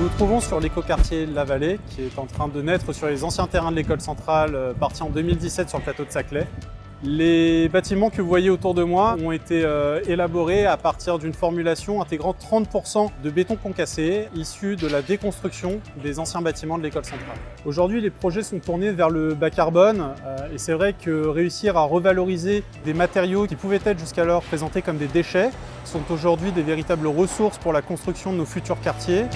Nous nous trouvons sur l'écoquartier La Vallée, qui est en train de naître sur les anciens terrains de l'école centrale, euh, partis en 2017 sur le plateau de Saclay. Les bâtiments que vous voyez autour de moi ont été euh, élaborés à partir d'une formulation intégrant 30% de béton concassé issu de la déconstruction des anciens bâtiments de l'école centrale. Aujourd'hui, les projets sont tournés vers le bas carbone euh, et c'est vrai que réussir à revaloriser des matériaux qui pouvaient être jusqu'alors présentés comme des déchets sont aujourd'hui des véritables ressources pour la construction de nos futurs quartiers.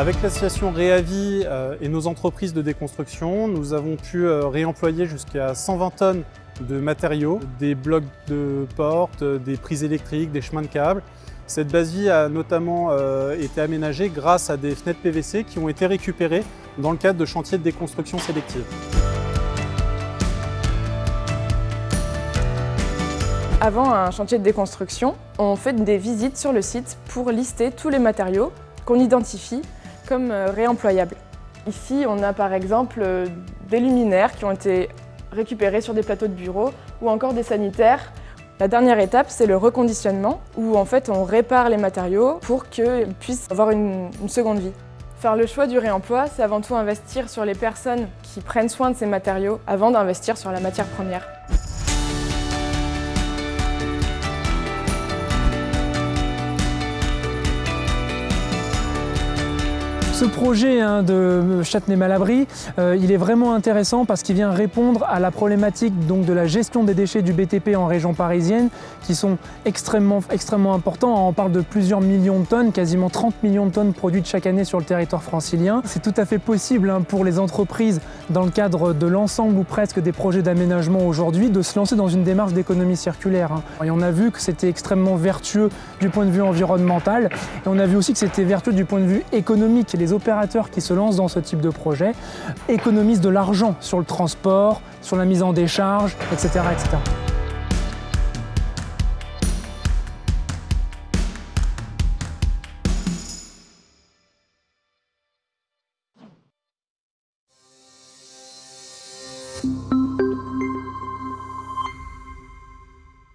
Avec l'association Réavi euh, et nos entreprises de déconstruction, nous avons pu euh, réemployer jusqu'à 120 tonnes de matériaux, des blocs de portes, des prises électriques, des chemins de câbles. Cette base vie a notamment euh, été aménagée grâce à des fenêtres PVC qui ont été récupérées dans le cadre de chantiers de déconstruction sélective. Avant un chantier de déconstruction, on fait des visites sur le site pour lister tous les matériaux qu'on identifie comme euh, réemployables. Ici, on a par exemple euh, des luminaires qui ont été récupérés sur des plateaux de bureau ou encore des sanitaires. La dernière étape, c'est le reconditionnement où en fait on répare les matériaux pour qu'ils puissent avoir une, une seconde vie. Faire le choix du réemploi, c'est avant tout investir sur les personnes qui prennent soin de ces matériaux avant d'investir sur la matière première. Ce projet hein, de Châtenay-Malabry, euh, il est vraiment intéressant parce qu'il vient répondre à la problématique donc, de la gestion des déchets du BTP en région parisienne qui sont extrêmement, extrêmement importants. On parle de plusieurs millions de tonnes, quasiment 30 millions de tonnes produites chaque année sur le territoire francilien. C'est tout à fait possible hein, pour les entreprises dans le cadre de l'ensemble ou presque des projets d'aménagement aujourd'hui de se lancer dans une démarche d'économie circulaire. Hein. Et on a vu que c'était extrêmement vertueux du point de vue environnemental et on a vu aussi que c'était vertueux du point de vue économique les opérateurs qui se lancent dans ce type de projet économisent de l'argent sur le transport, sur la mise en décharge, etc. etc.